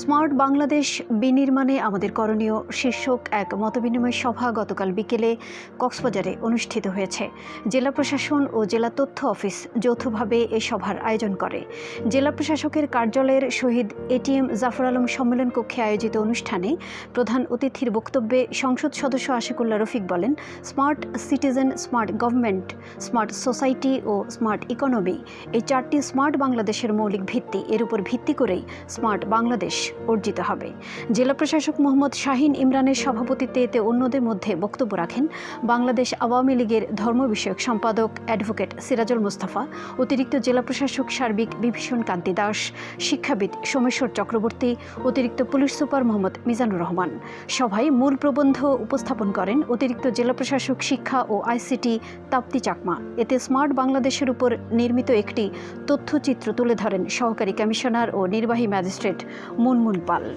Smart Bangladesh বিনির্মাণে আমাদের করণীয় শীর্ষক এক মতবিনিময় সভা গতকাল বিকেলে কক্সবাজারে অনুষ্ঠিত হয়েছে। জেলা প্রশাসন ও জেলা তথ্য অফিস যৌথভাবে এ সভার আয়োজন করে। জেলা প্রশাসকের কার্যালয়ের শহীদ এটিএম জাফর আলম সম্মেলন কক্ষে আয়োজিত অনুষ্ঠানে প্রধান অতিথির বক্তব্যে সংসদ সদস্য আশিকুল্লা রফিক বলেন, smart citizen, smart government, smart society ও স্মার্ট ইকোনমি এই চারটি স্মার্ট বাংলাদেশের মৌলিক ভিত্তি। এর উপর ভিত্তি করেই স্মার্ট বাংলাদেশ অর্জিত হবে। জেলা প্রশাসক মোহাম্মদ শাহিন ইমরানের সভাপতিত্বে এতে অন্যদের মধ্যে বক্তব্য রাখেন বাংলাদেশ আওয়ামী লীগের ধর্ম বিষয়ক সম্পাদক অ্যাডভোকেট সিরাজুল মুস্তাফা, অতিরিক্ত জেলা প্রশাসক সার্বিক বিভীষণ কান্তি দাস, শিক্ষাবিদ সোমেশ্বর চক্রবর্তী, অতিরিক্ত পুলিশ সুপার মোহাম্মদ মিজানুর রহমান। সভায় মূল প্রবন্ধ উপস্থাপন করেন অতিরিক্ত জেলা প্রশাসক শিক্ষা ও আইসিটি তাপ্তি চাকমা। এতে স্মার্ট বাংলাদেশের উপর নির্মিত একটি তথ্যচিত্র তুলে ধরেন সহকারী কমিশনার ও নির্বাহী ম্যাজিস্ট্রেট মুনমুন bangun.